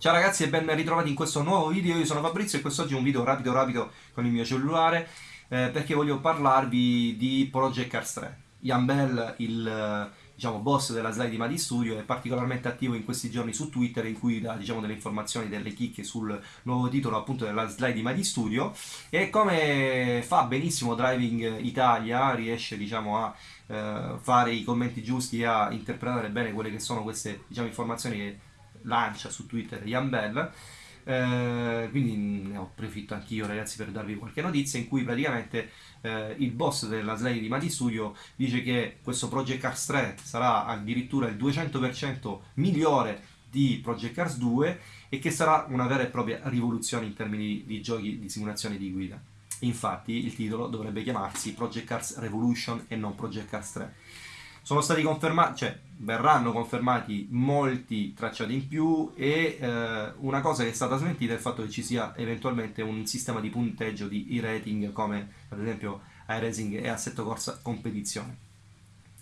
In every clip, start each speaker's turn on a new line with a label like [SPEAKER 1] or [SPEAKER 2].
[SPEAKER 1] Ciao ragazzi e ben ritrovati in questo nuovo video, io sono Fabrizio e quest'oggi è un video rapido rapido con il mio cellulare eh, perché voglio parlarvi di Project Cars 3. Ian Bell, il diciamo, boss della slide di Madi Studio, è particolarmente attivo in questi giorni su Twitter in cui dà diciamo, delle informazioni, delle chicche sul nuovo titolo appunto della slide di Madi Studio e come fa benissimo Driving Italia riesce diciamo, a eh, fare i commenti giusti e a interpretare bene quelle che sono queste diciamo, informazioni che lancia su Twitter Ian Bell. Eh, quindi ne ho approfitto anch'io ragazzi per darvi qualche notizia in cui praticamente eh, il boss della slide di Mati Studio dice che questo Project Cars 3 sarà addirittura il 200% migliore di Project Cars 2 e che sarà una vera e propria rivoluzione in termini di giochi di simulazione di guida. Infatti il titolo dovrebbe chiamarsi Project Cars Revolution e non Project Cars 3 sono stati confermati, cioè verranno confermati molti tracciati in più e eh, una cosa che è stata smentita è il fatto che ci sia eventualmente un sistema di punteggio di e-rating come ad esempio iRacing e Assetto Corsa Competizione.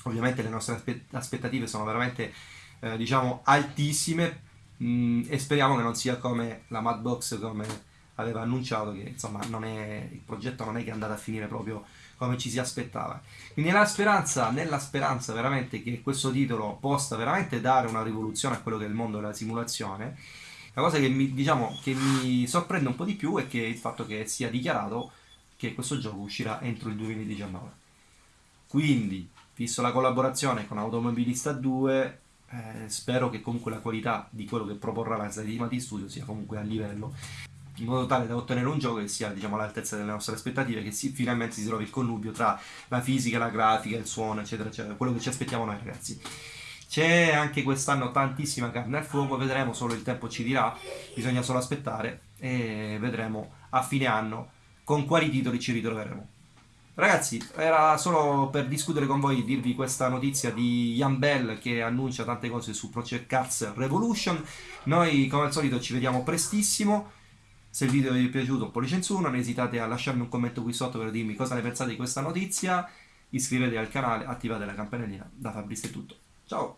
[SPEAKER 1] Ovviamente le nostre aspettative sono veramente eh, diciamo altissime mh, mm, e speriamo che non sia come la Madbox come aveva annunciato che insomma è, il progetto non è che è andato a finire proprio come ci si aspettava. Quindi nella speranza, nella speranza veramente che questo titolo possa veramente dare una rivoluzione a quello che è il mondo della simulazione, la cosa che mi, diciamo, che mi sorprende un po' di più è che il fatto che sia dichiarato che questo gioco uscirà entro il 2019. Quindi, visto la collaborazione con Automobilista 2, eh, spero che comunque la qualità di quello che proporrà la Slide di Studio sia comunque a livello in modo tale da ottenere un gioco che sia diciamo, all'altezza delle nostre aspettative, che si, finalmente si trovi il connubio tra la fisica, la grafica, il suono, eccetera, eccetera, quello che ci aspettiamo noi ragazzi. C'è anche quest'anno tantissima carne al fuoco, vedremo, solo il tempo ci dirà, bisogna solo aspettare e vedremo a fine anno con quali titoli ci ritroveremo. Ragazzi, era solo per discutere con voi, dirvi questa notizia di Ian Bell che annuncia tante cose su Project Cars Revolution. Noi, come al solito, ci vediamo prestissimo. Se il video vi è piaciuto, pollice in su, non esitate a lasciarmi un commento qui sotto per dirmi cosa ne pensate di questa notizia. Iscrivetevi al canale, attivate la campanellina. Da Fabrizio è tutto. Ciao!